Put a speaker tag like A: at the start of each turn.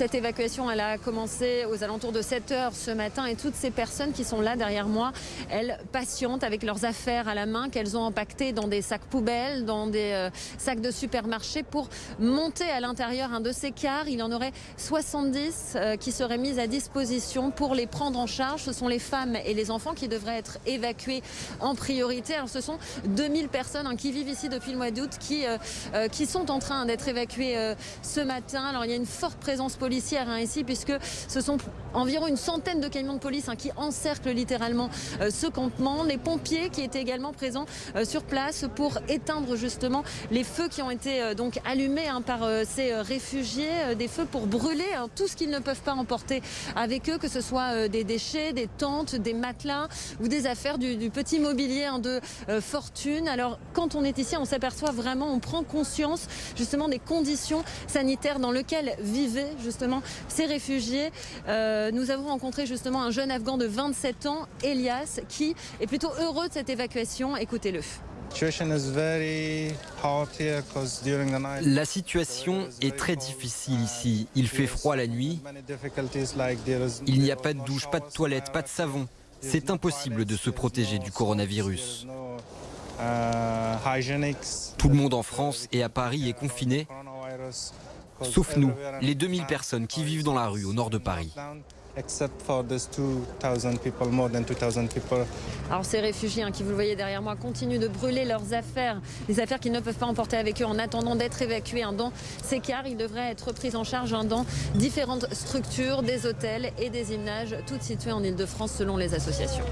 A: Cette évacuation, elle a commencé aux alentours de 7 heures ce matin et toutes ces personnes qui sont là derrière moi, elles patientent avec leurs affaires à la main qu'elles ont empaquetées dans des sacs poubelles, dans des euh, sacs de supermarché pour monter à l'intérieur un de ces cars. Il en aurait 70 euh, qui seraient mis à disposition pour les prendre en charge. Ce sont les femmes et les enfants qui devraient être évacués en priorité. Alors ce sont 2000 personnes hein, qui vivent ici depuis le mois d'août qui, euh, qui sont en train d'être évacuées ce matin. Alors il y a une forte présence hein, ici puisque ce sont environ une centaine de camions de police hein, qui encerclent littéralement ce campement. Les pompiers qui étaient également présents sur place pour éteindre justement les feux qui ont été euh, donc allumés hein, par euh, ces euh, réfugiés, des feux pour brûler tout ce qu'ils ne peuvent pas emporter avec eux, que ce soit des déchets, des tentes, des matelas ou des affaires du, petit mobilier de fortune. Alors quand on est ici, on s'aperçoit vraiment, on prend conscience justement des conditions sanitaires dans lesquelles vivaient justement ces réfugiés. nous avons rencontré justement un jeune Afghan de 27 ans, Elias, qui est plutôt heureux de cette évacuation. Écoutez-le.
B: La situation est très difficile ici. Il fait froid la nuit. Il n'y a pas de douche, pas de toilette, pas de savon. C'est impossible de se protéger du coronavirus. Tout le monde en France et à Paris est confiné, sauf nous, les 2000 personnes qui vivent dans la rue au nord de Paris.
A: Alors ces réfugiés hein, qui vous le voyez derrière moi continuent de brûler leurs affaires, les affaires qu'ils ne peuvent pas emporter avec eux en attendant d'être évacués hein, dans ces cars. Ils devraient être pris en charge hein, dans différentes structures, des hôtels et des images, toutes situées en Ile-de-France selon les associations.